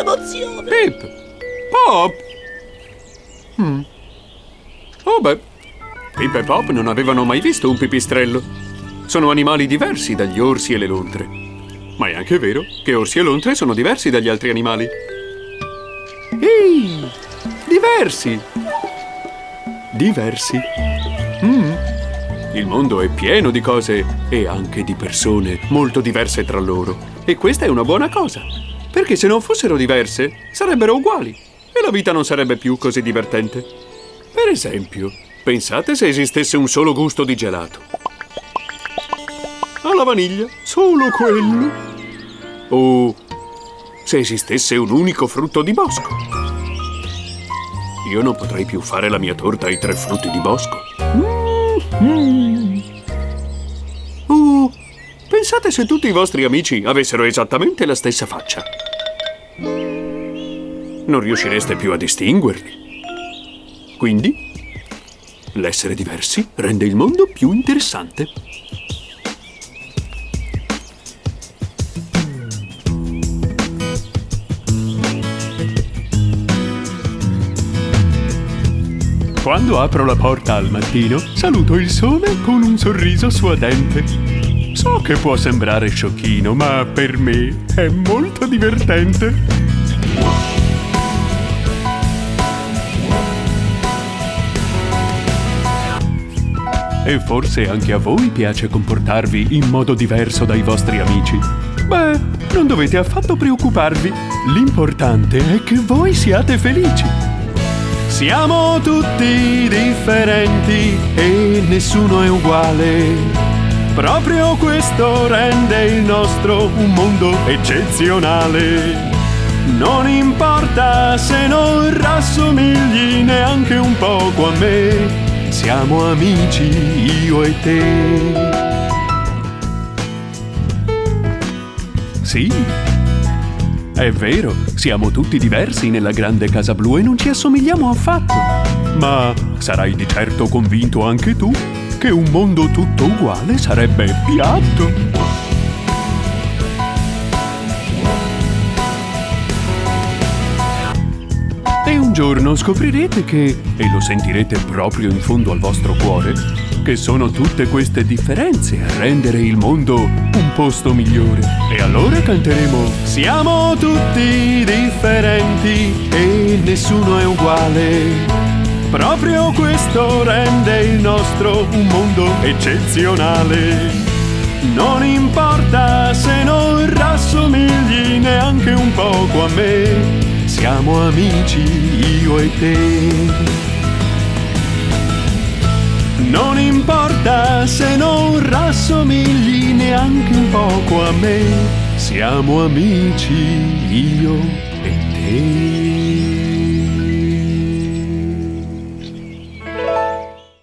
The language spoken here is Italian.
emozione! Pip! Pop! Hmm. Oh beh, Pip e Pop non avevano mai visto un pipistrello. Sono animali diversi dagli orsi e le lontre. Ma è anche vero che orsi e lontre sono diversi dagli altri animali. Ehi! Diversi! Diversi. Mm. Il mondo è pieno di cose e anche di persone molto diverse tra loro. E questa è una buona cosa. Perché se non fossero diverse, sarebbero uguali. E la vita non sarebbe più così divertente. Per esempio, pensate se esistesse un solo gusto di gelato. Alla vaniglia, solo quello. O se esistesse un unico frutto di bosco. Io non potrei più fare la mia torta ai tre frutti di bosco. Mm. Oh, pensate se tutti i vostri amici avessero esattamente la stessa faccia. Non riuscireste più a distinguerli. Quindi, l'essere diversi rende il mondo più interessante. Quando apro la porta al mattino, saluto il sole con un sorriso suadente. So che può sembrare sciocchino, ma per me è molto divertente. E forse anche a voi piace comportarvi in modo diverso dai vostri amici. Beh, non dovete affatto preoccuparvi. L'importante è che voi siate felici. Siamo tutti differenti e nessuno è uguale. Proprio questo rende il nostro un mondo eccezionale. Non importa se non rassomigli neanche un poco a me, siamo amici io e te. Sì, è vero, siamo tutti diversi nella grande casa blu e non ci assomigliamo affatto. Ma sarai di certo convinto anche tu che un mondo tutto uguale sarebbe piatto. E un giorno scoprirete che, e lo sentirete proprio in fondo al vostro cuore, che sono tutte queste differenze a rendere il mondo un posto migliore. E allora canteremo Siamo tutti differenti e nessuno è uguale. Proprio questo rende il nostro un mondo eccezionale. Non importa se non rassomigli neanche un poco a me, siamo amici io e te. Non importa se non rassomigli neanche un poco a me, siamo amici io